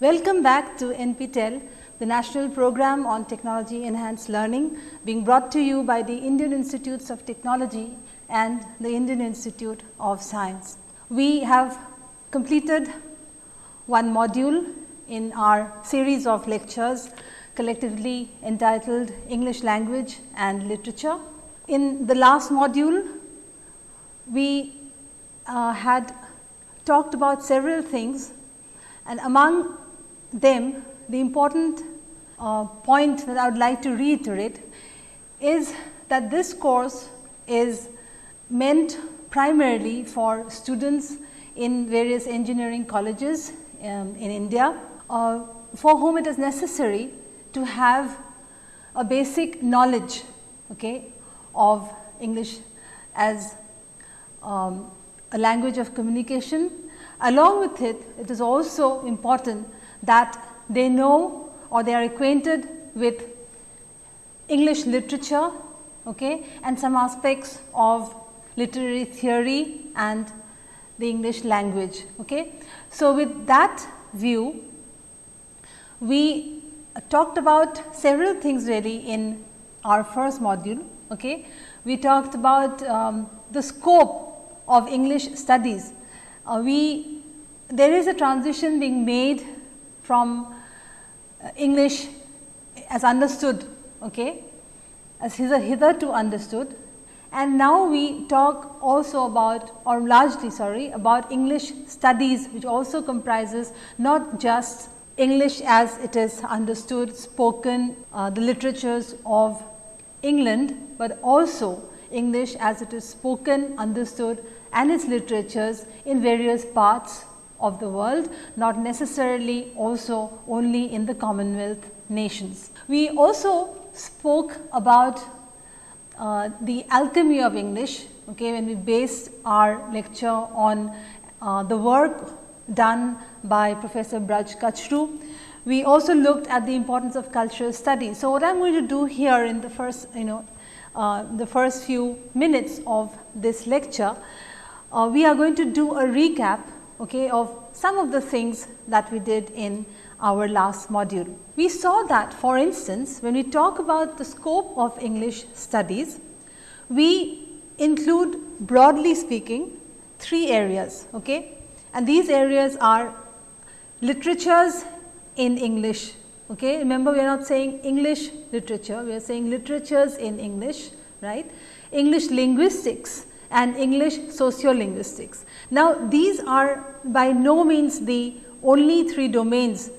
Welcome back to NPTEL, the National Program on Technology Enhanced Learning being brought to you by the Indian Institutes of Technology and the Indian Institute of Science. We have completed one module in our series of lectures collectively entitled English Language and Literature. In the last module, we uh, had talked about several things and among them the important uh, point that I would like to reiterate is that this course is meant primarily for students in various engineering colleges um, in India, uh, for whom it is necessary to have a basic knowledge okay, of English as um, a language of communication. Along with it, it is also important that they know or they are acquainted with English literature okay, and some aspects of literary theory and the English language. Okay. So, with that view, we talked about several things really in our first module. Okay. We talked about um, the scope of English studies. Uh, we there is a transition being made from uh, English as understood, okay, as hitherto understood. And now we talk also about or largely sorry about English studies which also comprises not just English as it is understood spoken uh, the literatures of England, but also English as it is spoken understood and its literatures in various parts of the world not necessarily also only in the Commonwealth nations. We also spoke about uh, the alchemy of English okay, when we based our lecture on uh, the work done by Professor Braj Kachru. We also looked at the importance of cultural studies. So, what I am going to do here in the first you know uh, the first few minutes of this lecture, uh, we are going to do a recap okay, of some of the things that we did in our last module. We saw that for instance, when we talk about the scope of English studies, we include broadly speaking three areas okay? and these areas are literatures in English. Okay? Remember we are not saying English literature, we are saying literatures in English, right? English linguistics and English sociolinguistics. Now, these are by no means the only three domains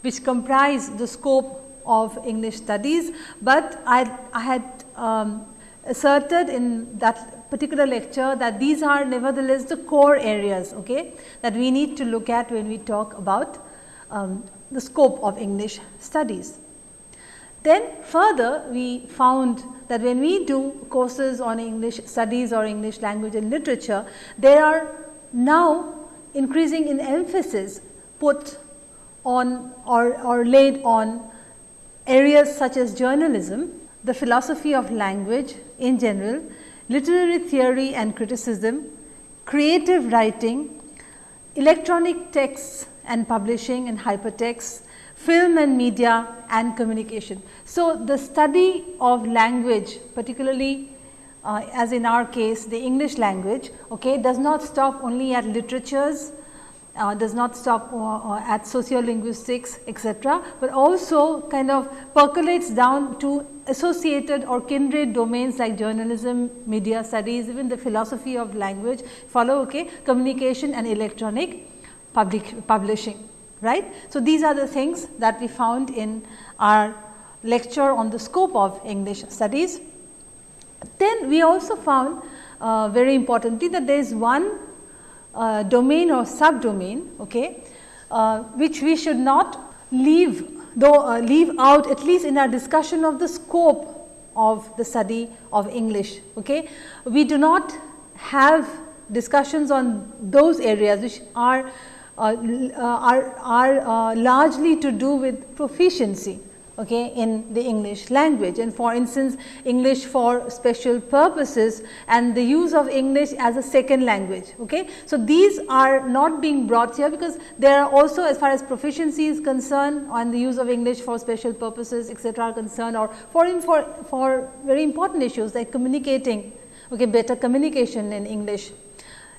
which comprise the scope of English studies, but I, I had um, asserted in that particular lecture that these are nevertheless the core areas okay, that we need to look at when we talk about um, the scope of English studies. Then further we found that when we do courses on English studies or English language and literature, there are now increasing in emphasis put on or, or laid on areas such as journalism, the philosophy of language in general, literary theory and criticism, creative writing, electronic texts and publishing and hypertext, film and media and communication. So, the study of language particularly uh, as in our case the English language okay, does not stop only at literatures uh, does not stop uh, uh, at sociolinguistics etc., but also kind of percolates down to associated or kindred domains like journalism, media studies, even the philosophy of language follow okay, communication and electronic public publishing. Right. So, these are the things that we found in our lecture on the scope of English studies. Then we also found uh, very importantly that there is one uh, domain or subdomain okay, uh, which we should not leave though uh, leave out at least in our discussion of the scope of the study of English. Okay. We do not have discussions on those areas which are are, are uh, largely to do with proficiency. okay, in the English language and for instance, English for special purposes and the use of English as a second language. Okay. So, these are not being brought here because there are also as far as proficiency is concerned on the use of English for special purposes etc., are concerned or for, for, for very important issues like communicating okay, better communication in English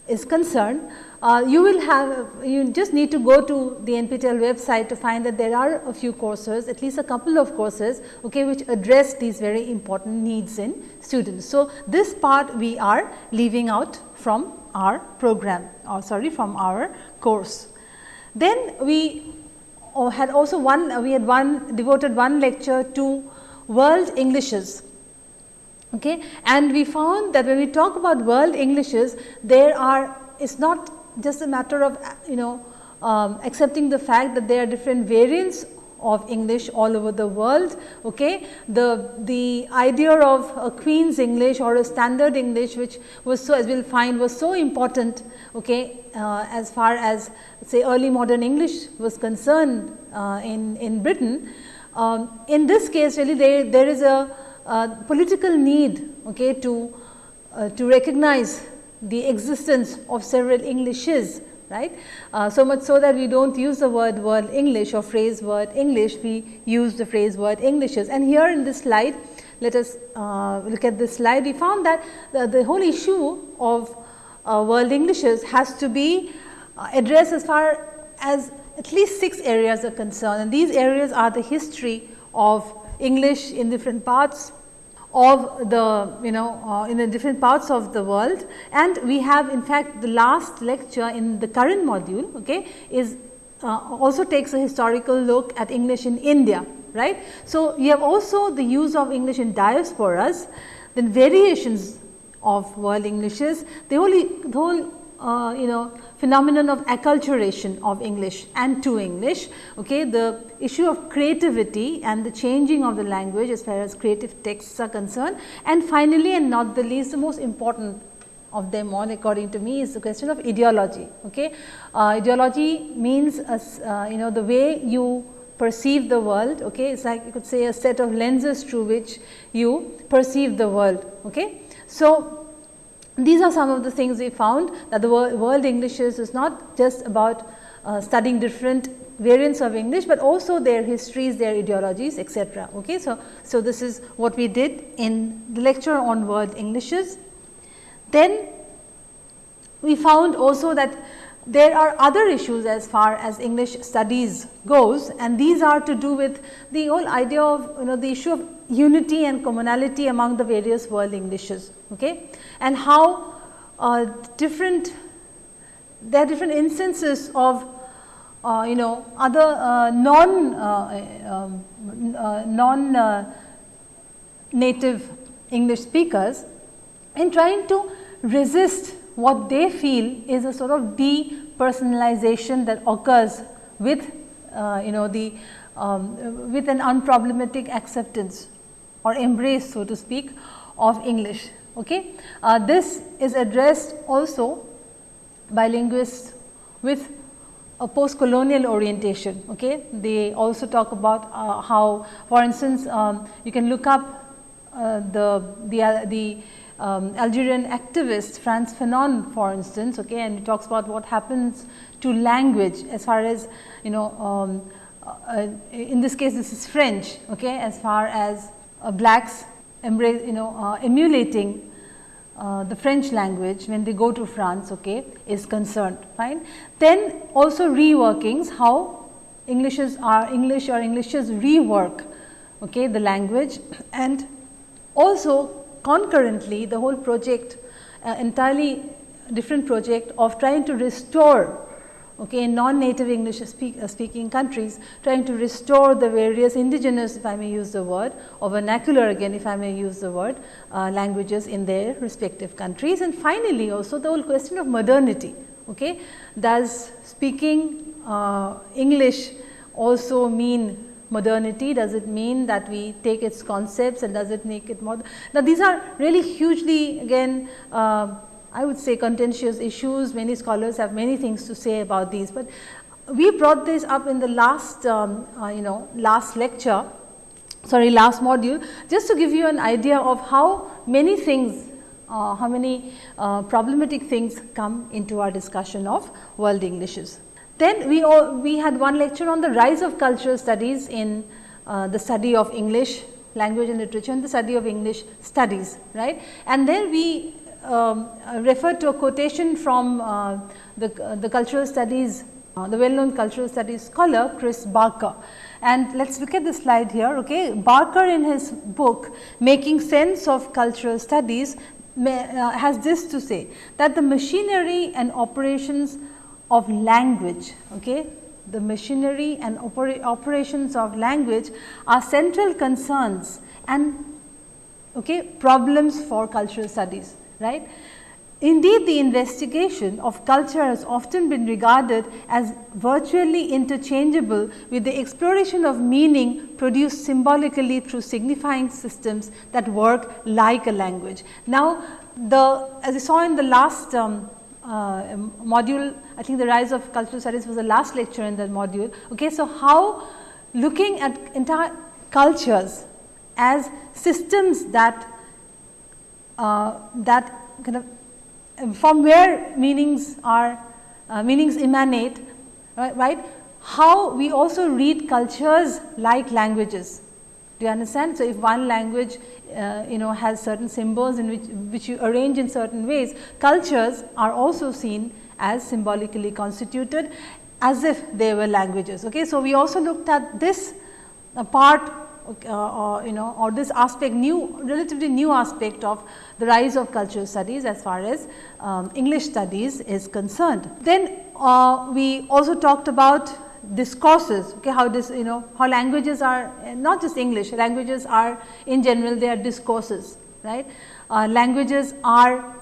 is concerned, uh, you will have you just need to go to the NPTEL website to find that there are a few courses at least a couple of courses okay, which address these very important needs in students. So, this part we are leaving out from our program or sorry from our course. Then we uh, had also one we had one devoted one lecture to world Englishes okay. and we found that when we talk about world Englishes there are it is not just a matter of you know um, accepting the fact that there are different variants of English all over the world. Okay. The, the idea of a Queen's English or a standard English which was so as we will find was so important okay, uh, as far as say early modern English was concerned uh, in, in Britain. Um, in this case really there, there is a uh, political need okay, to, uh, to recognize the existence of several Englishes right. Uh, so much so that we do not use the word word English or phrase word English, we use the phrase word Englishes. And here in this slide, let us uh, look at this slide, we found that the, the whole issue of uh, world Englishes has to be uh, addressed as far as at least 6 areas are concerned and these areas are the history of English in different parts of the you know uh, in the different parts of the world and we have in fact the last lecture in the current module okay is uh, also takes a historical look at English in India right. So, you have also the use of English in diasporas then variations of world Englishes the whole the whole uh, you know phenomenon of acculturation of English and to English. Okay. The issue of creativity and the changing of the language as far as creative texts are concerned. And finally, and not the least the most important of them all according to me is the question of ideology. Okay. Uh, ideology means uh, you know the way you perceive the world. Okay. It is like you could say a set of lenses through which you perceive the world. Okay. So, these are some of the things we found that the world English is not just about uh, studying different variants of English, but also their histories, their ideologies etc. Okay. So, so this is what we did in the lecture on world Englishes. Then we found also that there are other issues as far as English studies goes and these are to do with the whole idea of you know the issue of unity and commonality among the various world Englishes okay, and how uh, different there are different instances of uh, you know other uh, non uh, um, uh, non uh, native English speakers in trying to resist what they feel is a sort of depersonalization that occurs with uh, you know the um, with an unproblematic acceptance or embrace so to speak of English. Okay. Uh, this is addressed also by linguists with a post colonial orientation. Okay. They also talk about uh, how for instance, um, you can look up uh, the, the, uh, the um, Algerian activist Frantz Fanon for instance okay, and he talks about what happens to language as far as you know um, uh, in this case this is French okay, as far as uh, blacks embrace you know uh, emulating uh, the French language when they go to France okay, is concerned fine. Then also reworkings how Englishes are English or Englishes rework okay, the language and also concurrently the whole project uh, entirely different project of trying to restore okay, non-native English speak, uh, speaking countries trying to restore the various indigenous if I may use the word or vernacular again if I may use the word uh, languages in their respective countries. And finally, also the whole question of modernity. Okay. Does speaking uh, English also mean modernity? Does it mean that we take its concepts and does it make it more? Now, these are really hugely again uh, I would say contentious issues, many scholars have many things to say about these, but we brought this up in the last um, uh, you know last lecture sorry last module just to give you an idea of how many things uh, how many uh, problematic things come into our discussion of world Englishes. Then we, all, we had one lecture on the rise of cultural studies in uh, the study of English language and literature and the study of English studies right. And then we um, referred to a quotation from uh, the, uh, the cultural studies uh, the well known cultural studies scholar Chris Barker. And let us look at the slide here. Okay. Barker in his book making sense of cultural studies may, uh, has this to say that the machinery and operations of language, okay, the machinery and opera operations of language are central concerns and okay, problems for cultural studies, right. Indeed, the investigation of culture has often been regarded as virtually interchangeable with the exploration of meaning produced symbolically through signifying systems that work like a language. Now, the as I saw in the last um, uh, module, I think the rise of cultural studies was the last lecture in that module. Okay, so, how looking at entire cultures as systems that uh, that kind of from where meanings are uh, meanings emanate right, right, how we also read cultures like languages. Do you understand? So if one language uh, you know has certain symbols in which which you arrange in certain ways cultures are also seen as symbolically constituted as if they were languages okay so we also looked at this uh, part uh, or you know or this aspect new relatively new aspect of the rise of cultural studies as far as um, English studies is concerned. Then uh, we also talked about discourses okay how this you know how languages are not just english languages are in general they are discourses right uh, languages are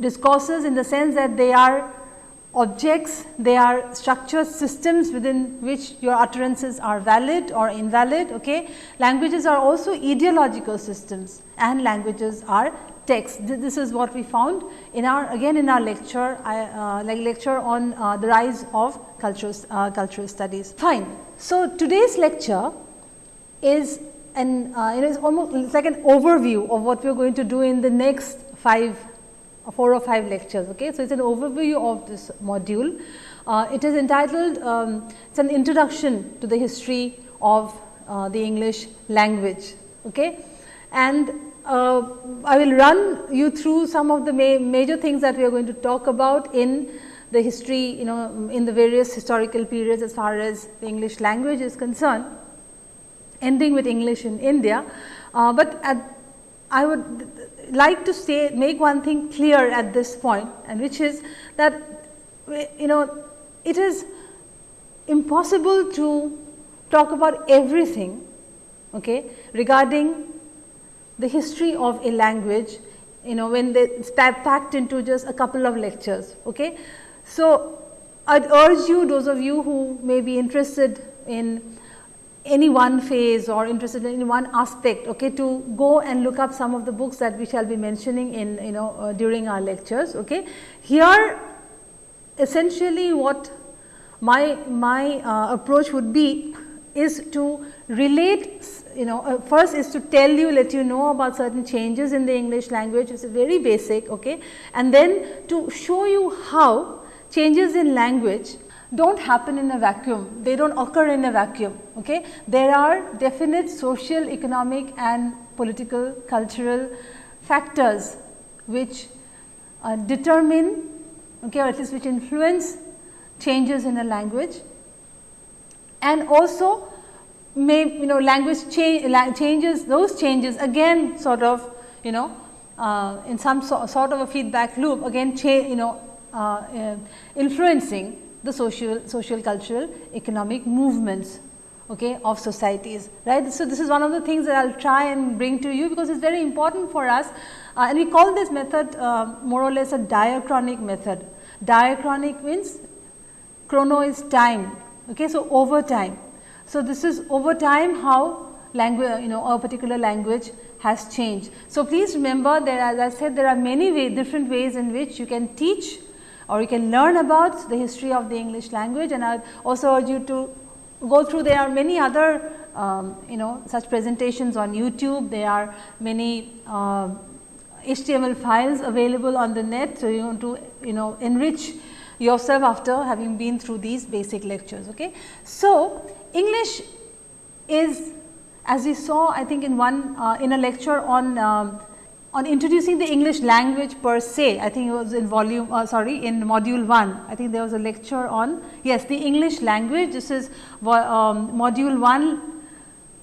discourses in the sense that they are objects, they are structured systems within which your utterances are valid or invalid. Okay. Languages are also ideological systems and languages are texts. This is what we found in our again in our lecture, uh, like lecture on uh, the rise of cultural, uh, cultural studies. Fine. So, today's lecture is an uh, you know it is almost it's like an overview of what we are going to do in the next 5 four or five lectures. Okay. So, it is an overview of this module. Uh, it is entitled, um, it is an introduction to the history of uh, the English language. Okay. And uh, I will run you through some of the ma major things that we are going to talk about in the history, you know, in the various historical periods as far as the English language is concerned, ending with English in India. Uh, but at, I would like to say make one thing clear at this point and which is that you know it is impossible to talk about everything okay, regarding the history of a language you know when they packed into just a couple of lectures. Okay. So, I would urge you those of you who may be interested in any one phase or interested in one aspect okay, to go and look up some of the books that we shall be mentioning in you know uh, during our lectures. Okay. Here essentially what my, my uh, approach would be is to relate you know uh, first is to tell you let you know about certain changes in the English language it is very basic okay, and then to show you how changes in language do not happen in a vacuum, they do not occur in a vacuum. Okay? There are definite social, economic and political, cultural factors which uh, determine okay, or at least which influence changes in a language and also may you know language cha changes those changes again sort of you know uh, in some so, sort of a feedback loop again you know uh, uh, influencing the social, social cultural economic movements okay, of societies right. So, this is one of the things that I will try and bring to you because it is very important for us uh, and we call this method uh, more or less a diachronic method. Diachronic means chrono is time okay. So, over time. So, this is over time how language you know a particular language has changed. So, please remember that as I said there are many way, different ways in which you can teach or you can learn about the history of the English language and I also urge you to go through there are many other um, you know such presentations on YouTube, there are many uh, HTML files available on the net. So, you want to you know enrich yourself after having been through these basic lectures. Okay. So, English is as we saw I think in one uh, in a lecture on um, on introducing the English language per se, I think it was in volume uh, sorry in module 1, I think there was a lecture on yes the English language this is um, module 1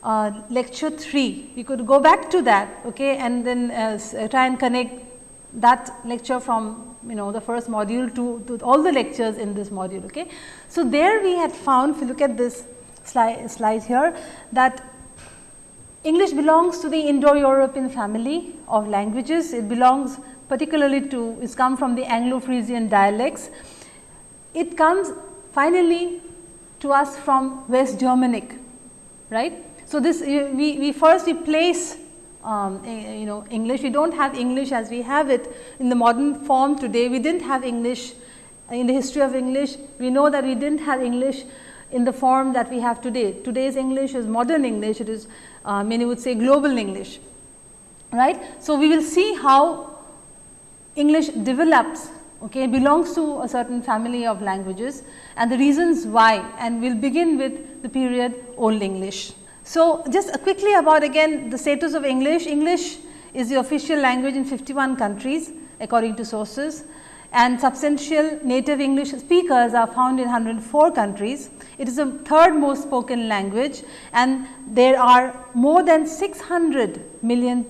uh, lecture 3 you could go back to that okay and then uh, try and connect that lecture from you know the first module to, to all the lectures in this module. Okay. So, there we had found if you look at this slide, slide here that English belongs to the Indo-European family of languages. It belongs particularly to, it's come from the Anglo-Frisian dialects. It comes finally to us from West Germanic, right. So, this we, we first we place um, you know English, we do not have English as we have it in the modern form today. We did not have English in the history of English. We know that we did not have English in the form that we have today. Today's English is modern English, it is uh, many would say global English, right. So, we will see how English develops okay, belongs to a certain family of languages and the reasons why and we will begin with the period Old English. So, just quickly about again the status of English. English is the official language in 51 countries according to sources and substantial native English speakers are found in 104 countries. It is the third most spoken language and there are more than 600 million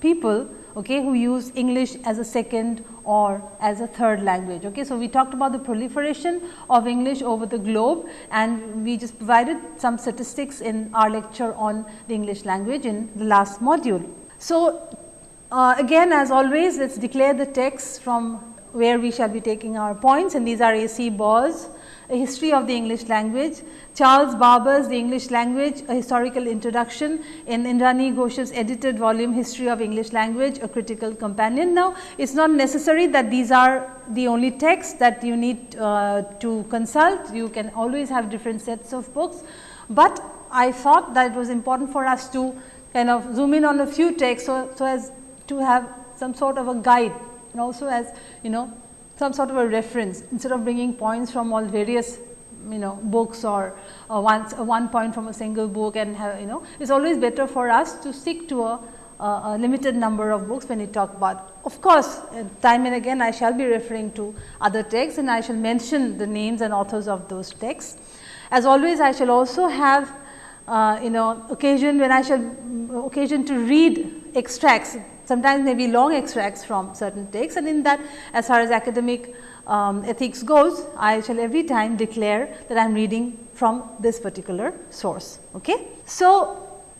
people okay, who use English as a second or as a third language. Okay. So, we talked about the proliferation of English over the globe and we just provided some statistics in our lecture on the English language in the last module. So, uh, again as always let us declare the text from where we shall be taking our points and these are A.C. Baugh a history of the English language, Charles Barber's The English Language, a historical introduction in Indrani Ghosh's edited volume History of English Language, a critical companion. Now, it is not necessary that these are the only texts that you need uh, to consult, you can always have different sets of books, but I thought that it was important for us to kind of zoom in on a few texts, so, so as to have some sort of a guide. And also as you know some sort of a reference instead of bringing points from all various you know books or uh, one, uh, one point from a single book and have you know it is always better for us to stick to a, a limited number of books when we talk about. Of course, uh, time and again I shall be referring to other texts and I shall mention the names and authors of those texts. As always I shall also have uh, you know occasion when I shall mm, occasion to read extracts sometimes maybe long extracts from certain texts and in that as far as academic um, ethics goes, I shall every time declare that I am reading from this particular source. Okay. So,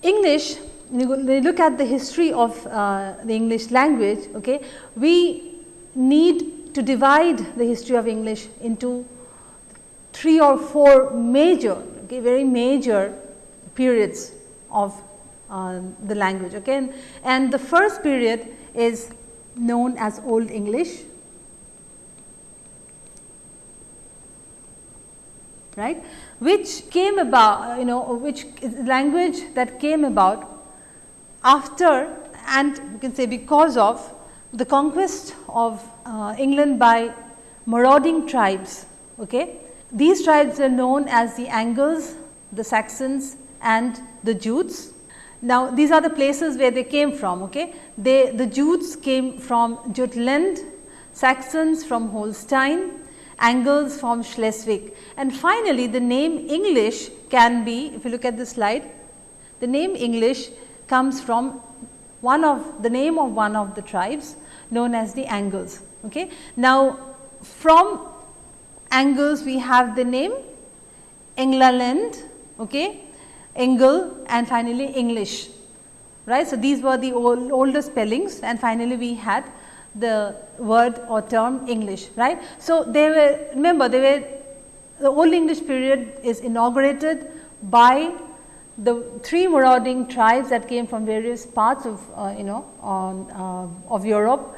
English we look at the history of uh, the English language, okay, we need to divide the history of English into three or four major, okay, very major periods of uh, the language. Okay? And, and the first period is known as Old English, right, which came about, you know, which language that came about after and you can say because of the conquest of uh, England by marauding tribes. Okay. These tribes are known as the Angles, the Saxons and the Jutes now, these are the places where they came from. Okay? They, the Jutes came from Jutland, Saxons from Holstein, Angles from Schleswig. And finally, the name English can be, if you look at the slide, the name English comes from one of the name of one of the tribes known as the Angles. Okay? Now, from Angles we have the name England, okay, Engel and finally English right. So, these were the old, older spellings and finally, we had the word or term English right. So, they were remember they were the old English period is inaugurated by the three marauding tribes that came from various parts of uh, you know uh, of Europe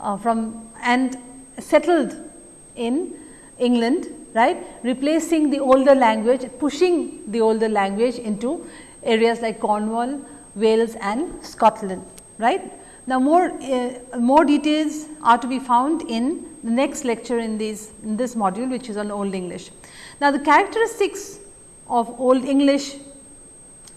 uh, from and settled in England right replacing the older language pushing the older language into areas like Cornwall, Wales and Scotland, right. Now, more, uh, more details are to be found in the next lecture in, these, in this module which is on Old English. Now, the characteristics of Old English,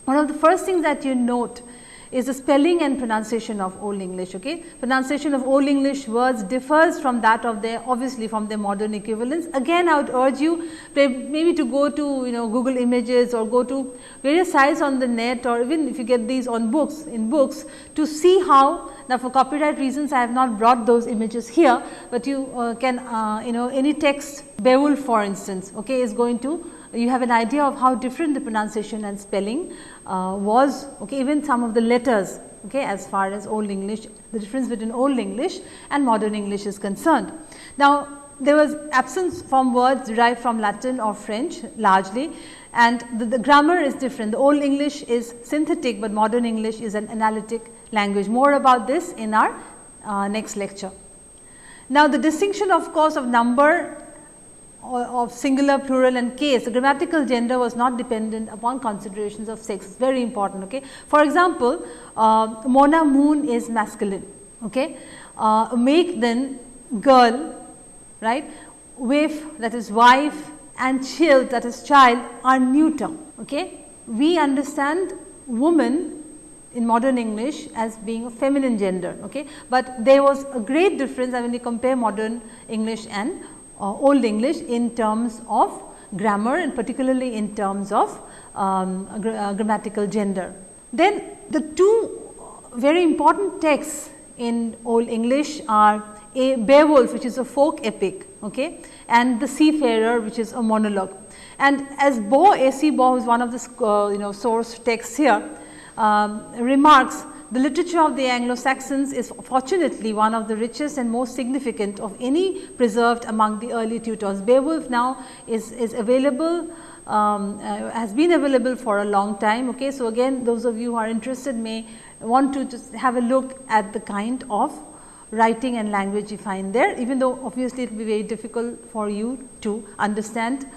one of the first things that you note is the spelling and pronunciation of Old English. Okay? Pronunciation of Old English words differs from that of their obviously from their modern equivalents. Again I would urge you maybe to go to you know Google images or go to various sites on the net or even if you get these on books in books to see how now for copyright reasons I have not brought those images here, but you uh, can uh, you know any text Beowulf for instance okay, is going to you have an idea of how different the pronunciation and spelling uh, was okay, even some of the letters okay, as far as old English the difference between old English and modern English is concerned. Now, there was absence from words derived from Latin or French largely and the, the, grammar is different. The old English is synthetic, but modern English is an analytic language. More about this in our uh, next lecture. Now, the distinction of course of number of singular, plural and case, the grammatical gender was not dependent upon considerations of sex, it's very important. Okay. For example, uh, Mona moon is masculine, okay. Uh, make then girl, right, wife that is wife and child that is child are neuter. Okay. We understand woman in modern English as being a feminine gender, okay. but there was a great difference when you compare modern English and uh, Old English in terms of grammar and particularly in terms of um, uh, grammatical gender. Then the two very important texts in Old English are a Beowulf which is a folk epic okay, and the Seafarer which is a monologue. And as Baugh, A. C. Baugh who is one of the uh, you know source texts here um, remarks the literature of the Anglo-Saxons is fortunately one of the richest and most significant of any preserved among the early tutors. Beowulf now is, is available um, uh, has been available for a long time. Okay. So, again those of you who are interested may want to just have a look at the kind of writing and language you find there even though obviously it will be very difficult for you to understand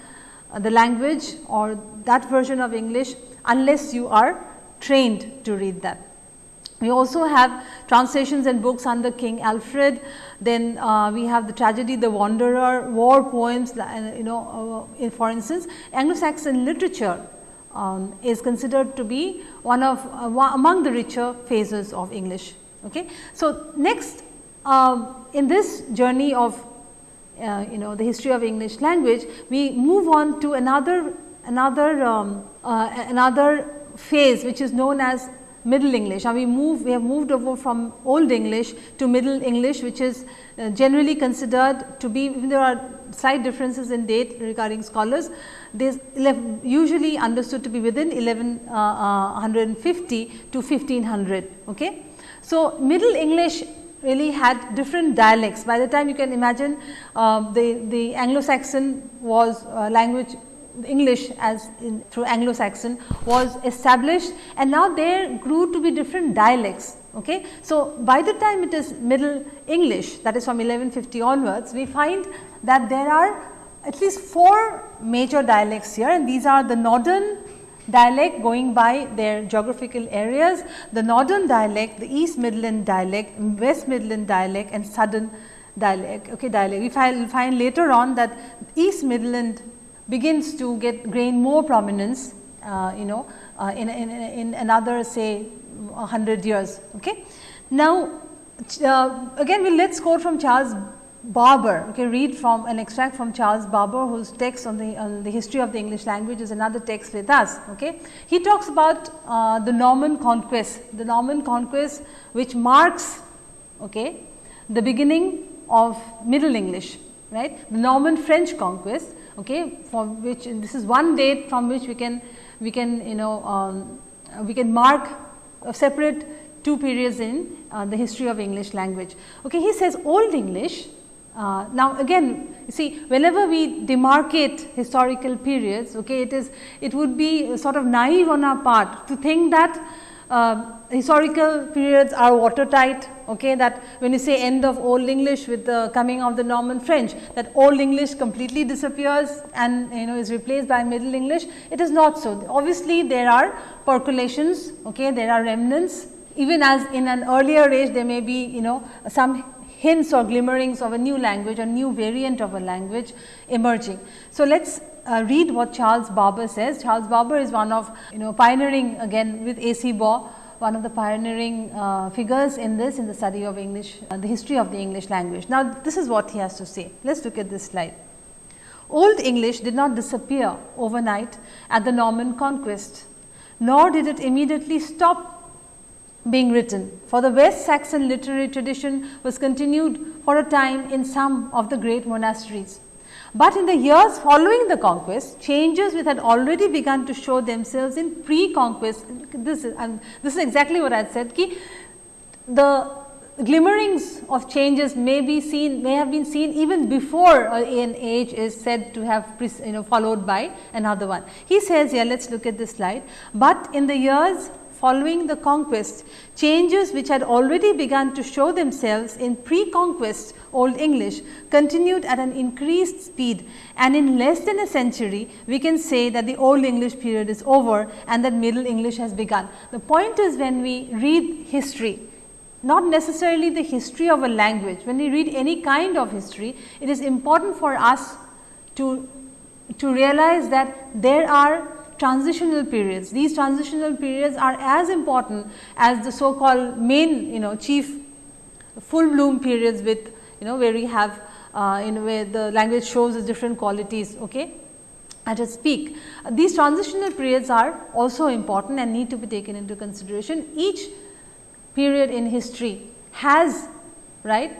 uh, the language or that version of English unless you are trained to read that. We also have translations and books under King Alfred, then uh, we have the tragedy The Wanderer, war poems uh, you know uh, for instance Anglo-Saxon literature um, is considered to be one of uh, among the richer phases of English. Okay. So, next um, in this journey of uh, you know the history of English language, we move on to another another um, uh, another phase which is known as Middle English. Now, we move we have moved over from Old English to Middle English which is uh, generally considered to be there are slight differences in date regarding scholars. This usually understood to be within 1150 uh, uh, to 1500. Okay. So, Middle English really had different dialects. By the time you can imagine uh, the, the Anglo-Saxon was uh, language English as in, through Anglo-Saxon was established and now there grew to be different dialects. Okay. So, by the time it is middle English that is from 1150 onwards we find that there are at least four major dialects here and these are the northern dialect going by their geographical areas, the northern dialect, the east midland dialect, west midland dialect and southern dialect. Okay, dialect. We find, find later on that east midland begins to get gain more prominence uh, you know uh, in, in, in another say 100 years. Okay. Now, uh, again we let us quote from Charles Barber, okay, read from an extract from Charles Barber whose text on the, on the history of the English language is another text with us. Okay. He talks about uh, the Norman conquest, the Norman conquest which marks okay, the beginning of Middle English, right, the Norman French conquest okay, for which this is one date from which we can we can you know um, we can mark a separate two periods in uh, the history of English language. Okay, he says Old English. Uh, now again you see whenever we demarcate historical periods okay it is it would be sort of naive on our part to think that uh, historical periods are watertight, okay, that when you say end of Old English with the coming of the Norman French, that Old English completely disappears and you know is replaced by Middle English, it is not so. Obviously, there are percolations, okay, there are remnants, even as in an earlier age there may be you know some hints or glimmerings of a new language, a new variant of a language emerging. So, let us uh, read what Charles Barber says. Charles Barber is one of you know pioneering again with A.C. Baugh, one of the pioneering uh, figures in this in the study of English, uh, the history of the English language. Now, this is what he has to say. Let us look at this slide. Old English did not disappear overnight at the Norman conquest, nor did it immediately stop being written, for the West Saxon literary tradition was continued for a time in some of the great monasteries. But in the years following the conquest, changes which had already begun to show themselves in pre-conquest, this is, and this is exactly what I said, ki the glimmerings of changes may be seen, may have been seen even before an age is said to have you know followed by another one. He says here, let us look at this slide, but in the years following the conquest, changes which had already begun to show themselves in pre-conquest Old English continued at an increased speed and in less than a century we can say that the Old English period is over and that Middle English has begun. The point is when we read history, not necessarily the history of a language, when we read any kind of history, it is important for us to, to realize that there are transitional periods. These transitional periods are as important as the so called main you know chief full bloom periods with you know where we have uh, in where the language shows its different qualities okay, at its peak. Uh, these transitional periods are also important and need to be taken into consideration. Each period in history has right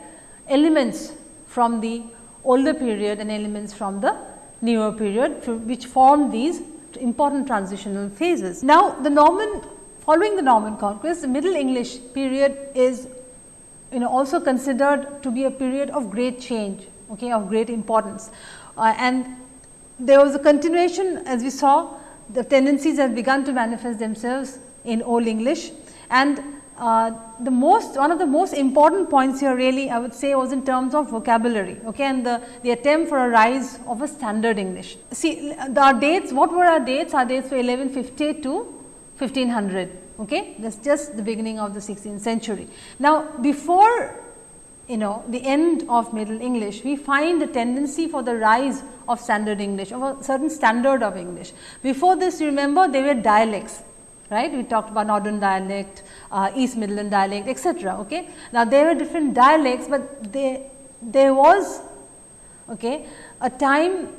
elements from the older period and elements from the newer period which form these important transitional phases. Now, the Norman following the Norman conquest, the Middle English period is you know also considered to be a period of great change, okay, of great importance. Uh, and there was a continuation as we saw the tendencies have begun to manifest themselves in Old English and uh, the most one of the most important points here really I would say was in terms of vocabulary okay, and the, the attempt for a rise of a standard English. See the, our dates what were our dates? Our dates were 1150 to 1500 okay that is just the beginning of the 16th century. Now before you know the end of middle English we find the tendency for the rise of standard English of a certain standard of English. Before this remember they were dialects right. We talked about northern dialect, uh, East Midland dialect etc. Okay. Now, there were different dialects, but they, there was okay, a time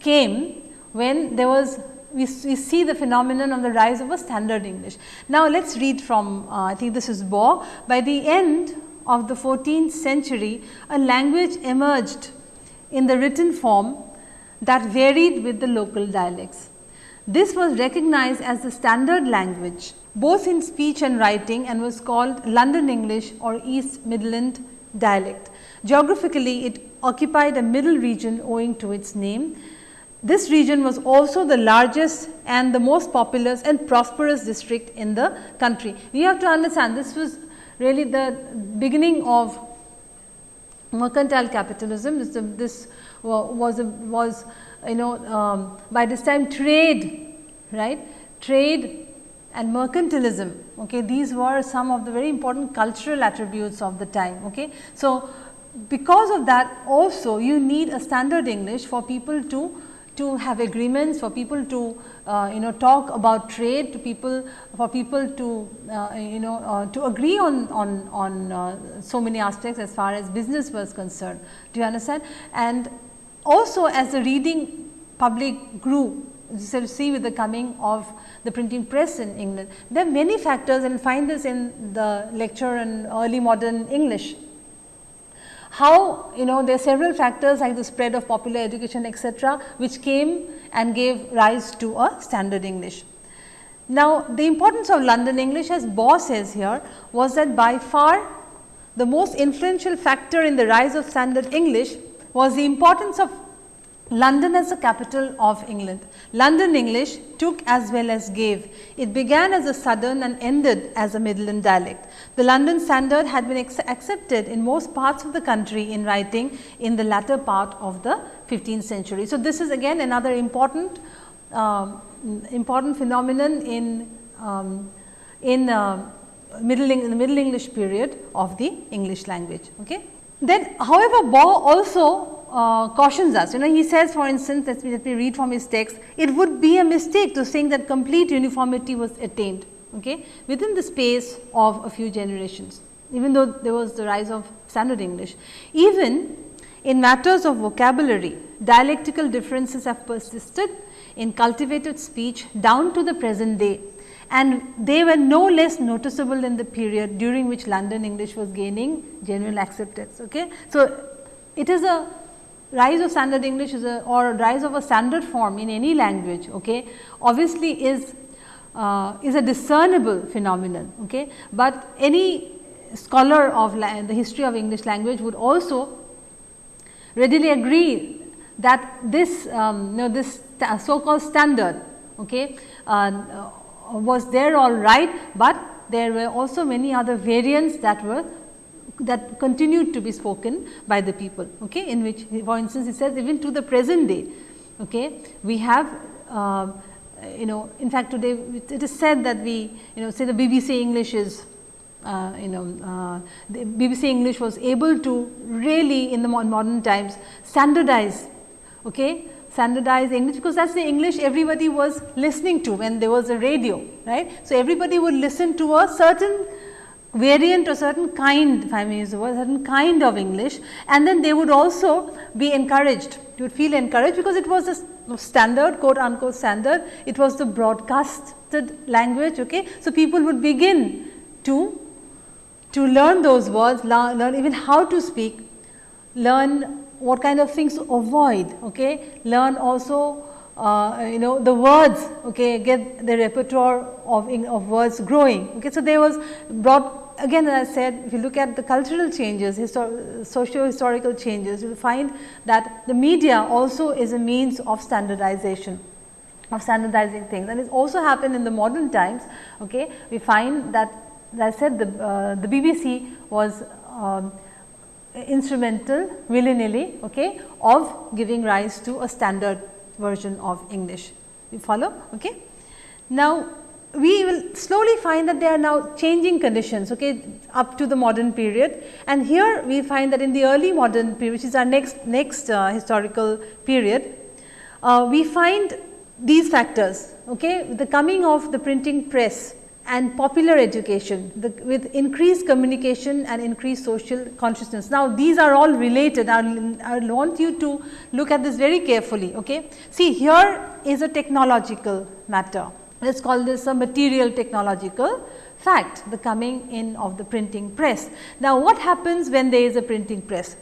came when there was we, we see the phenomenon of the rise of a standard English. Now, let us read from uh, I think this is Baugh. By the end of the 14th century, a language emerged in the written form that varied with the local dialects. This was recognized as the standard language both in speech and writing and was called London English or East Midland dialect. Geographically, it occupied a middle region owing to its name. This region was also the largest and the most populous and prosperous district in the country. You have to understand this was really the beginning of mercantile capitalism. This, this was, a, was you know um, by this time trade right? Trade and mercantilism okay? These were some of the very important cultural attributes of the time okay? So because of that also you need a standard english for people to to have agreements for people to uh, you know talk about trade to people for people to uh, you know uh, to agree on on on uh, so many aspects as far as business was concerned. Do you understand? And also as the reading public grew, you see with the coming of the printing press in England. There are many factors and find this in the lecture in early modern English. How you know there are several factors like the spread of popular education etc., which came and gave rise to a standard English. Now, the importance of London English as Baugh says here was that by far the most influential factor in the rise of standard English was the importance of London as the capital of England. London English took as well as gave. It began as a southern and ended as a Midland dialect. The London standard had been accepted in most parts of the country in writing in the latter part of the 15th century. So, this is again another important uh, important phenomenon in um, in uh, middle in the middle English period of the English language. Okay. Then however, Baugh also uh, cautions us. You know, he says for instance, let me, let me read from his text, it would be a mistake to think that complete uniformity was attained okay, within the space of a few generations, even though there was the rise of standard English. Even in matters of vocabulary, dialectical differences have persisted in cultivated speech down to the present day and they were no less noticeable in the period during which London English was gaining general acceptance. Okay. So, it is a rise of standard English is a or rise of a standard form in any language okay, obviously is uh, is a discernible phenomenon, okay. but any scholar of the history of English language would also readily agree that this um, you know this so called standard okay, uh, was there all right, but there were also many other variants that were that continued to be spoken by the people okay, in which for instance, he says even to the present day okay, we have uh, you know in fact, today it is said that we you know say the BBC English is uh, you know uh, the BBC English was able to really in the modern times standardize okay, standardize English because that is the English everybody was listening to when there was a radio right. So, everybody would listen to a certain variant or certain kind if I may use the word certain kind of English and then they would also be encouraged you would feel encouraged because it was a standard quote unquote standard it was the broadcasted language okay. So, people would begin to to learn those words learn even how to speak learn what kind of things to avoid okay? Learn also uh, you know the words okay? Get the repertoire of, of words growing okay? So there was brought again as I said if you look at the cultural changes histor socio historical changes you will find that the media also is a means of standardization of standardizing things. And it also happened in the modern times okay? We find that as I said the uh, the BBC was um, instrumental willy nilly okay of giving rise to a standard version of English. You follow? Okay. Now, we will slowly find that there are now changing conditions okay, up to the modern period and here we find that in the early modern period which is our next, next uh, historical period, uh, we find these factors okay, the coming of the printing press and popular education the, with increased communication and increased social consciousness. Now, these are all related I, I want you to look at this very carefully. Okay. See here is a technological matter let us call this a material technological fact the coming in of the printing press. Now, what happens when there is a printing press?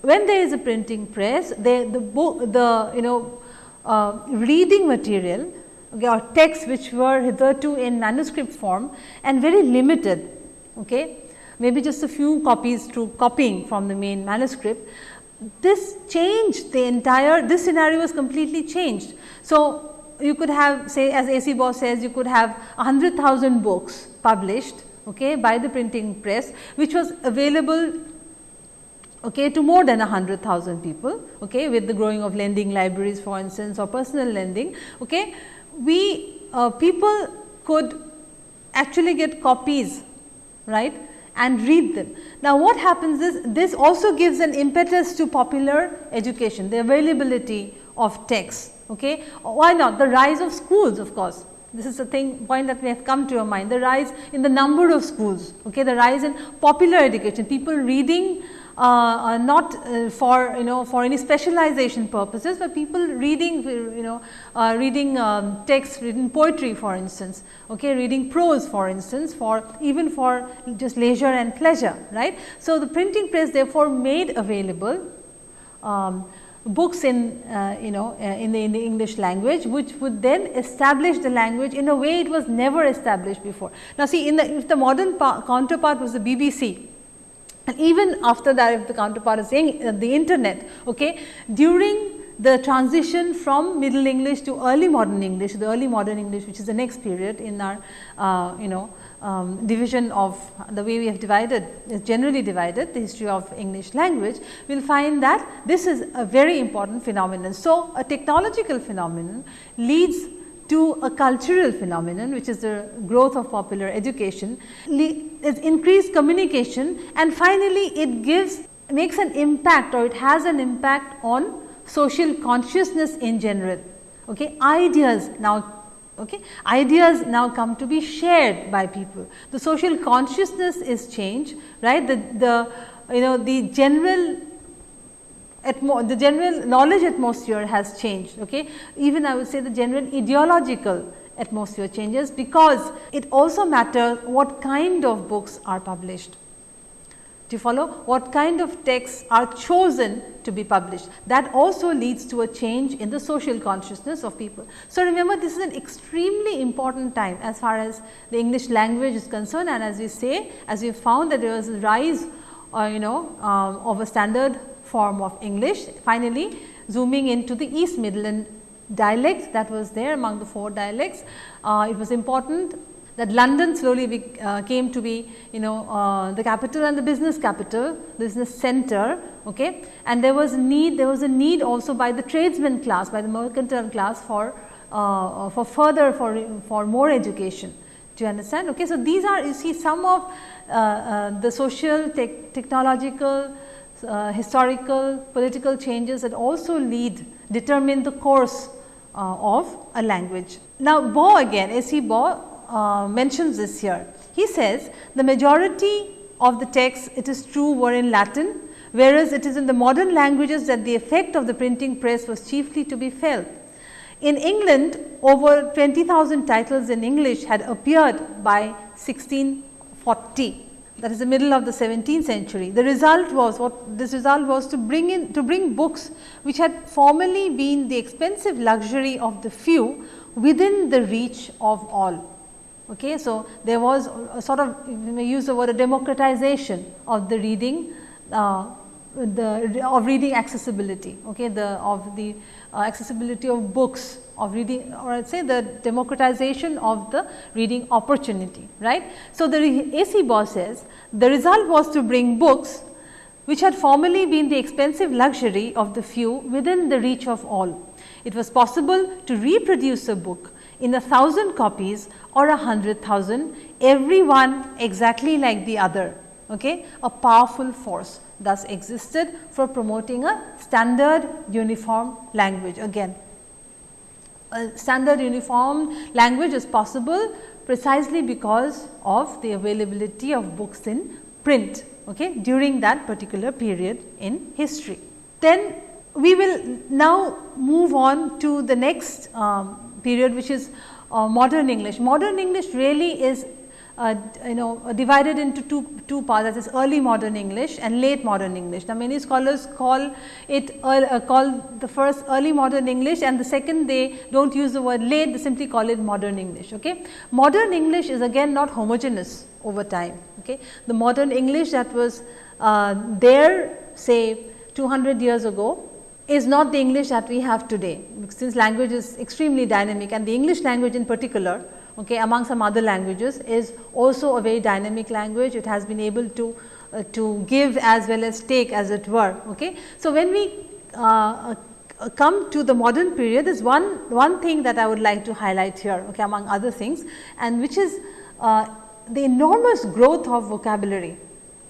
When there is a printing press the, the the you know uh, reading material or texts which were hitherto in manuscript form and very limited, okay, maybe just a few copies through copying from the main manuscript. This changed the entire, this scenario was completely changed. So, you could have say as A.C. Baugh says you could have 100,000 books published okay, by the printing press which was available okay, to more than 100,000 people okay, with the growing of lending libraries for instance or personal lending. Okay we uh, people could actually get copies right and read them. Now, what happens is this also gives an impetus to popular education, the availability of texts. Okay. Why not? The rise of schools of course, this is a thing point that may have come to your mind, the rise in the number of schools, okay, the rise in popular education, people reading uh, uh, not uh, for you know for any specialization purposes, but people reading you know uh, reading um, text, reading poetry for instance, okay, reading prose for instance, for even for just leisure and pleasure, right. So, the printing press therefore made available um, books in uh, you know uh, in the, in the English language which would then establish the language in a way it was never established before. Now, see in the if the modern counterpart was the BBC and even after that if the counterpart is saying uh, the internet okay during the transition from middle English to early modern English, the early modern English which is the next period in our uh, you know um, division of the way we have divided is generally divided the history of English language, we will find that this is a very important phenomenon. So, a technological phenomenon leads to a cultural phenomenon which is the growth of popular education, is increased communication and finally, it gives makes an impact or it has an impact on social consciousness in general. Okay. Ideas now Okay. Ideas now come to be shared by people. The social consciousness is changed, right. The, the you know the general the general knowledge atmosphere has changed. Okay. Even I would say the general ideological atmosphere changes because it also matters what kind of books are published. Do you follow? What kind of texts are chosen to be published? That also leads to a change in the social consciousness of people. So, remember this is an extremely important time as far as the English language is concerned and as we say, as we found that there was a rise uh, you know um, of a standard form of English. Finally, zooming into the East Midland dialects that was there among the four dialects. Uh, it was important that London slowly be, uh, came to be you know uh, the capital and the business capital, business center. Okay. And there was need, there was a need also by the tradesman class, by the mercantile class for, uh, for further for, for more education. Do you understand? Okay. So, these are you see some of uh, uh, the social, te technological, uh, historical, political changes that also lead, determine the course of a language. Now, Bo again, A.C. Baugh uh, mentions this here. He says the majority of the texts it is true were in Latin, whereas it is in the modern languages that the effect of the printing press was chiefly to be felt. In England over 20,000 titles in English had appeared by 1640 that is the middle of the 17th century. The result was what this result was to bring in to bring books which had formerly been the expensive luxury of the few within the reach of all. Okay. So, there was a sort of you may use the word a democratization of the reading uh, the of reading accessibility okay the of the uh, accessibility of books of reading or I would say the democratization of the reading opportunity right. So, the AC Baugh says the result was to bring books which had formerly been the expensive luxury of the few within the reach of all. It was possible to reproduce a book in a thousand copies or a hundred thousand, every one exactly like the other. Okay? A powerful force thus existed for promoting a standard uniform language. Again, a standard uniform language is possible precisely because of the availability of books in print okay, during that particular period in history. Then we will now move on to the next um, period which is uh, modern English. Modern English really is uh, you know divided into two, two parts that is early modern English and late modern English. Now, many scholars call it uh, call the first early modern English and the second they do not use the word late they simply call it modern English. Okay. Modern English is again not homogeneous over time. Okay. The modern English that was uh, there say 200 years ago is not the English that we have today, since language is extremely dynamic and the English language in particular okay, among some other languages is also a very dynamic language. It has been able to, uh, to give as well as take as it were. Okay. So, when we uh, uh, come to the modern period, there is one, one thing that I would like to highlight here okay, among other things and which is uh, the enormous growth of vocabulary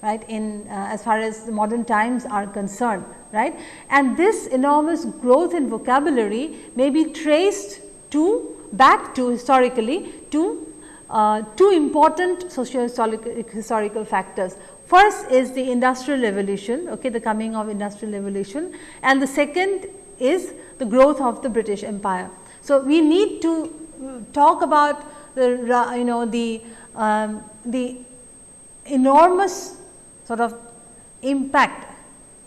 right in uh, as far as modern times are concerned right. And this enormous growth in vocabulary may be traced to back to historically to uh, two important socio historical factors. First is the industrial revolution, okay, the coming of industrial revolution and the second is the growth of the British Empire. So, we need to talk about the you know the um, the enormous sort of impact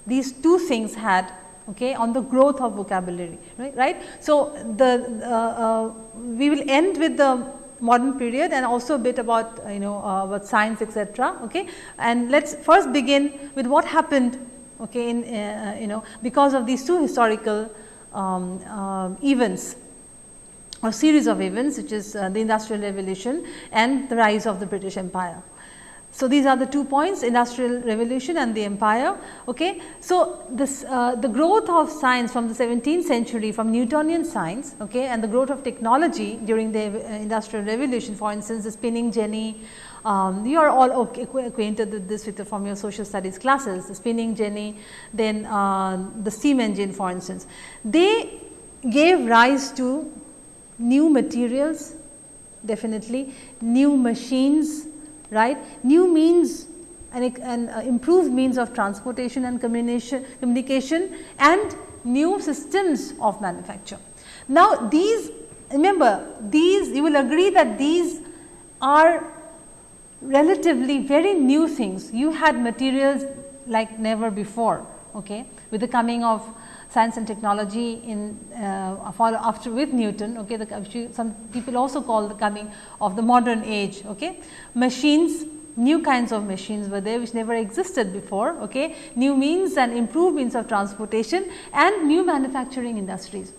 these two things had okay, on the growth of vocabulary right. right? So, the uh, uh, we will end with the modern period and also a bit about you know uh, about science etc. Okay. And let us first begin with what happened okay, in uh, you know because of these two historical um, uh, events or series of events which is uh, the industrial revolution and the rise of the British Empire. So, these are the two points industrial revolution and the empire. Okay. So, this uh, the growth of science from the 17th century from Newtonian science okay, and the growth of technology during the uh, industrial revolution for instance, the spinning jenny, um, you are all okay, acquainted with this with from your social studies classes, the spinning jenny, then uh, the steam engine for instance. They gave rise to new materials definitely, new machines, right, new means and, and uh, improved means of transportation and communication, communication and new systems of manufacture. Now, these remember these you will agree that these are relatively very new things. You had materials like never before okay, with the coming of science and technology in uh, after with Newton. Okay, the, some people also call the coming of the modern age. Okay, machines new kinds of machines were there which never existed before, okay, new means and improved means of transportation and new manufacturing industries.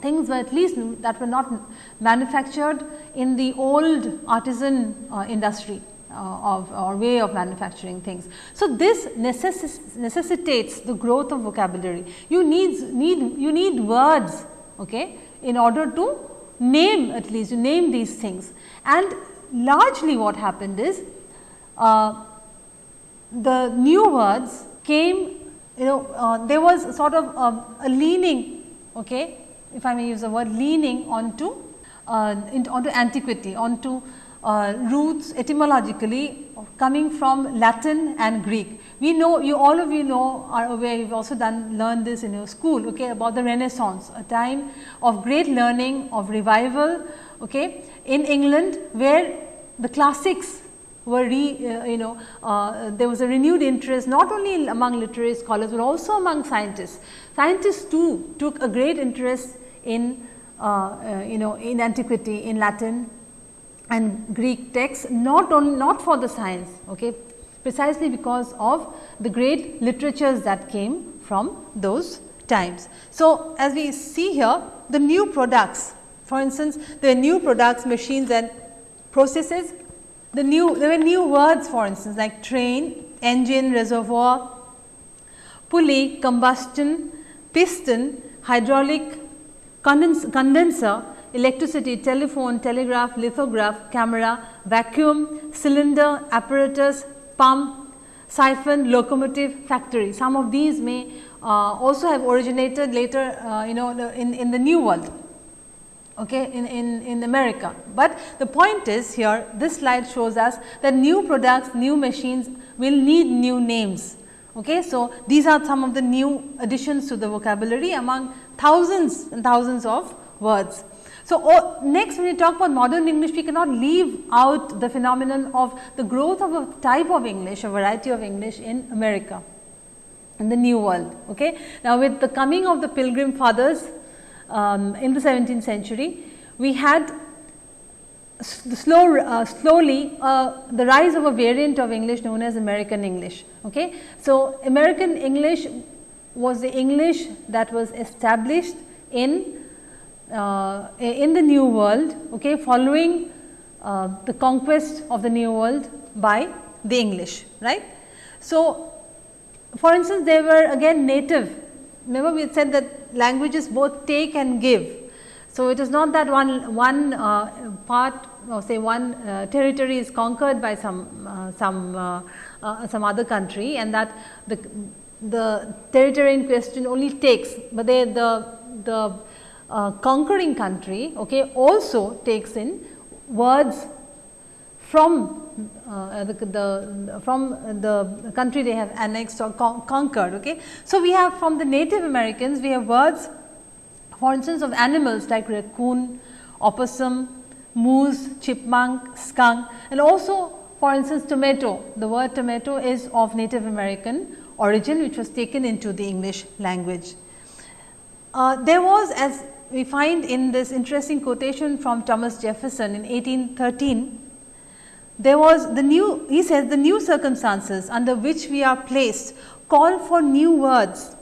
Things were at least that were not manufactured in the old artisan uh, industry. Uh, of or way of manufacturing things. So, this necess necessitates the growth of vocabulary. You need need you need words okay, in order to name at least you name these things and largely what happened is uh, the new words came you know uh, there was sort of a, a, leaning okay, if I may use the word leaning onto uh, onto antiquity onto uh, roots etymologically coming from Latin and Greek. We know you all of you know are aware you have also done learned this in your school okay, about the renaissance a time of great learning of revival okay, in England where the classics were re, uh, you know uh, there was a renewed interest not only among literary scholars, but also among scientists. Scientists too took a great interest in uh, uh you know in antiquity in Latin and Greek texts not only not for the science okay, precisely because of the great literatures that came from those times. So, as we see here the new products for instance, the new products machines and processes the new there were new words for instance like train, engine, reservoir, pulley, combustion, piston, hydraulic, condenser electricity, telephone, telegraph, lithograph, camera, vacuum, cylinder, apparatus, pump, siphon, locomotive, factory. Some of these may uh, also have originated later uh, you know in, in the new world okay, in, in, in America. But the point is here this slide shows us that new products, new machines will need new names. Okay. So, these are some of the new additions to the vocabulary among thousands and thousands of words. So, oh, next when we talk about modern English, we cannot leave out the phenomenon of the growth of a type of English, a variety of English in America, in the new world. Okay. Now, with the coming of the pilgrim fathers um, in the 17th century, we had slow, uh, slowly uh, the rise of a variant of English known as American English. Okay. So, American English was the English that was established in uh, in the new world okay, following uh, the conquest of the new world by the English. right? So, for instance, they were again native. Remember we said that languages both take and give. So, it is not that one, one uh, part or say one uh, territory is conquered by some, uh, some, uh, uh, some other country and that the, the territory in question only takes, but they, the, the uh, conquering country okay, also takes in words from uh, the, the, from the country they have annexed or con conquered. Okay. So, we have from the native Americans we have words for instance of animals like raccoon, opossum, moose, chipmunk, skunk and also for instance tomato. The word tomato is of native American origin which was taken into the English language. Uh, there was as we find in this interesting quotation from Thomas Jefferson in 1813, there was the new, he says the new circumstances under which we are placed call for new words,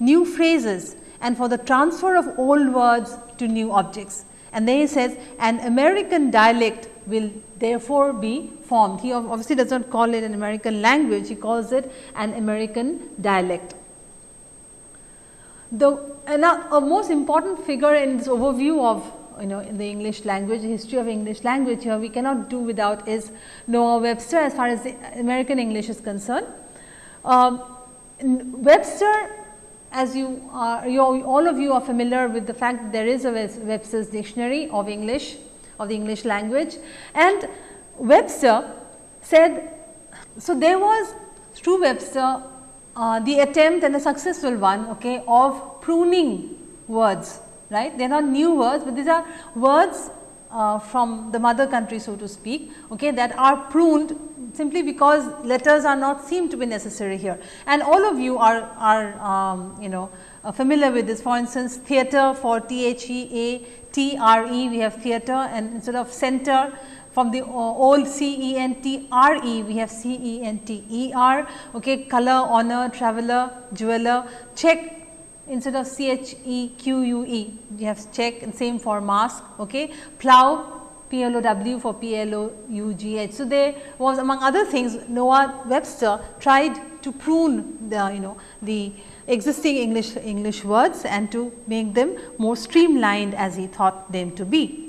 new phrases and for the transfer of old words to new objects. And then he says an American dialect will therefore be formed. He obviously does not call it an American language, he calls it an American dialect. The a most important figure in this overview of you know in the English language, the history of English language here we cannot do without is Noah Webster as far as the American English is concerned. Um, Webster as you are you, all of you are familiar with the fact that there is a Webster's dictionary of English of the English language and Webster said so there was through Webster uh, the attempt and a successful one okay, of pruning words right. They are not new words, but these are words uh, from the mother country so to speak okay, that are pruned simply because letters are not seem to be necessary here. And all of you are, are um, you know uh, familiar with this for instance theatre for T H E A T R E we have theatre and instead of center from the old C E N T R E we have C E N T E R okay color honor traveler jeweler check instead of C H E Q U E we have check and same for mask okay plow P L O W for P L O U G H. So, there was among other things Noah Webster tried to prune the you know the existing English English words and to make them more streamlined as he thought them to be.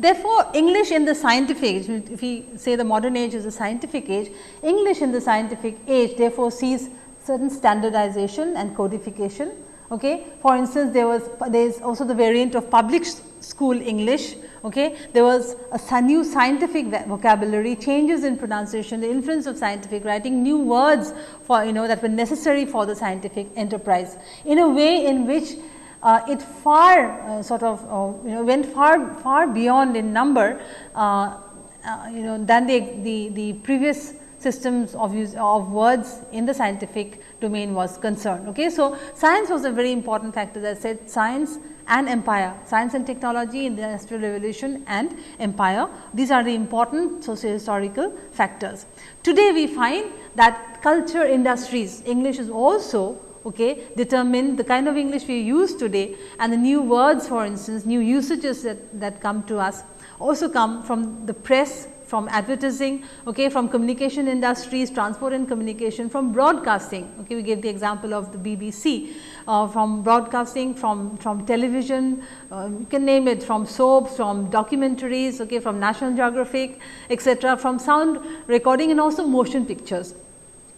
Therefore, English in the scientific age, if we say the modern age is a scientific age, English in the scientific age therefore sees certain standardization and codification. Okay. For instance, there was there is also the variant of public school English. Okay. There was a new scientific vocabulary, changes in pronunciation, the influence of scientific writing, new words for you know that were necessary for the scientific enterprise in a way in which uh, it far uh, sort of uh, you know went far far beyond in number uh, uh, you know than the, the, the previous systems of use of words in the scientific domain was concerned. Okay. So, science was a very important factor that said science and empire, science and technology in the industrial revolution and empire. These are the important socio-historical factors. Today, we find that culture industries, English is also okay, determine the kind of English we use today and the new words for instance, new usages that, that come to us also come from the press, from advertising, okay, from communication industries, transport and communication, from broadcasting. Okay, we gave the example of the BBC, uh, from broadcasting, from, from television, uh, you can name it, from soaps, from documentaries, okay, from National Geographic, etc., from sound recording and also motion pictures.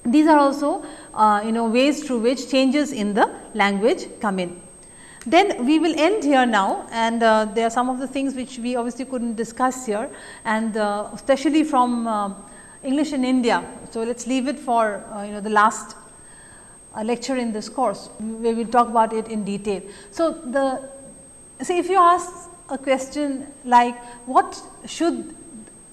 These are also uh, you know ways through which changes in the language come in. Then we will end here now and uh, there are some of the things which we obviously could not discuss here and uh, especially from uh, English in India. So, let us leave it for uh, you know the last uh, lecture in this course where we will talk about it in detail. So, the say if you ask a question like what should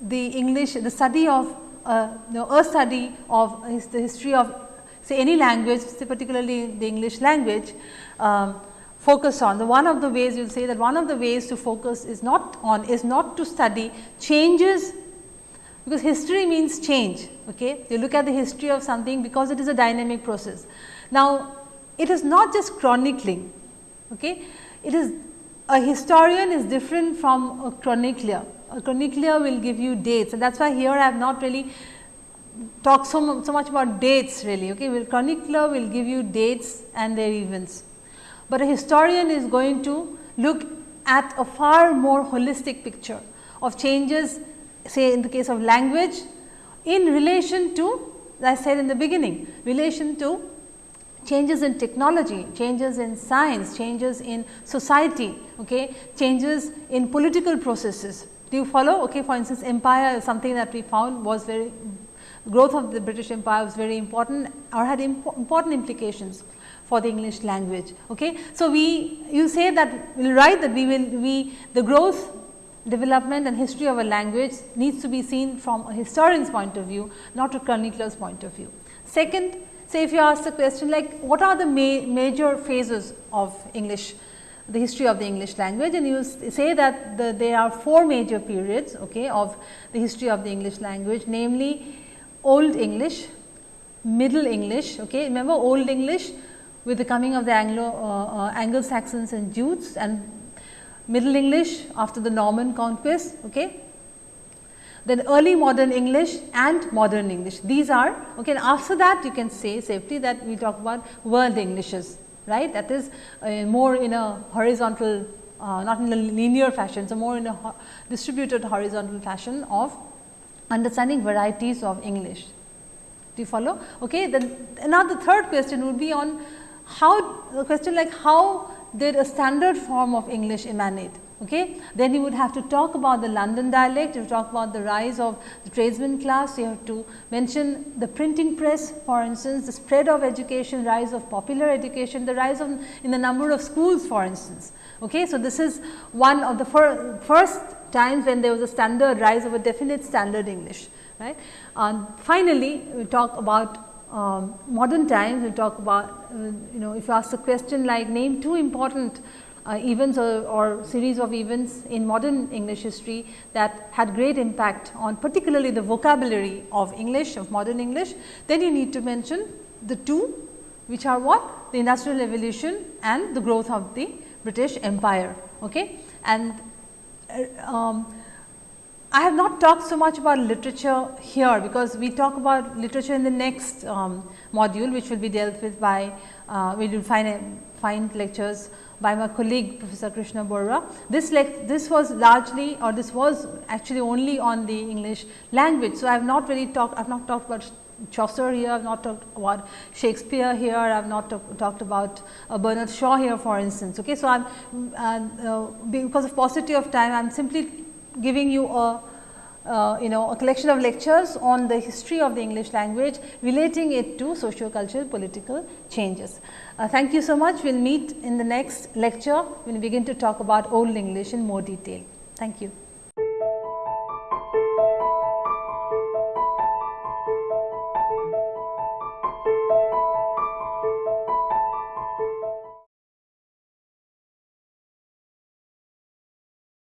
the English the study of uh, you know, a study of his, the history of say any language, say particularly the English language, um, focus on. The one of the ways you will say that one of the ways to focus is not on is not to study changes because history means change. Okay? You look at the history of something because it is a dynamic process. Now, it is not just chronicling. Okay? It is a historian is different from a chronicler chronicler will give you dates and that is why here I have not really talked so, so much about dates really. Okay. Well, will give you dates and their events, but a historian is going to look at a far more holistic picture of changes say in the case of language in relation to as I said in the beginning relation to changes in technology, changes in science, changes in society, okay, changes in political processes. Do you follow? Okay, for instance, empire is something that we found was very growth of the British Empire was very important or had imp important implications for the English language. Okay. So, we you say that we will write that we will we the growth development and history of a language needs to be seen from a historian's point of view not a chronicler's point of view. Second, say if you ask the question like what are the ma major phases of English the history of the English language and you say that the, there are four major periods okay, of the history of the English language namely Old English, Middle English. Okay. Remember Old English with the coming of the Anglo uh, uh, Anglo Saxons and Jutes and Middle English after the Norman conquest. Okay. Then early modern English and modern English. These are okay. And after that, you can say safely that we talk about world Englishes, right? That is uh, more in a horizontal, uh, not in a linear fashion. So more in a ho distributed horizontal fashion of understanding varieties of English. Do you follow? Okay. Then another third question would be on how a question like how did a standard form of English emanate? Okay. Then you would have to talk about the London dialect, you talk about the rise of the tradesman class, you have to mention the printing press for instance, the spread of education, rise of popular education, the rise of in the number of schools for instance. Okay. So, this is one of the fir first times when there was a standard rise of a definite standard English. Right. And finally, we talk about um, modern times, we talk about uh, you know if you ask a question like name two important uh, events or, or, series of events in modern English history that had great impact on particularly the vocabulary of English of modern English, then you need to mention the two which are what the industrial revolution and the growth of the British Empire. Okay? And uh, um, I have not talked so much about literature here, because we talk about literature in the next um, module, which will be dealt with by, uh, we will find, find lectures by my colleague Professor Krishna Borra. This, this was largely or this was actually only on the English language. So, I have not really talked, I have not talked about Chaucer here, I have not talked about Shakespeare here, I have not talked about uh, Bernard Shaw here for instance. Okay. So, I am uh, because of paucity of time, I am simply giving you a uh, you know a collection of lectures on the history of the English language relating it to socio-cultural political changes. Uh, thank you so much. We will meet in the next lecture. We will begin to talk about Old English in more detail. Thank you.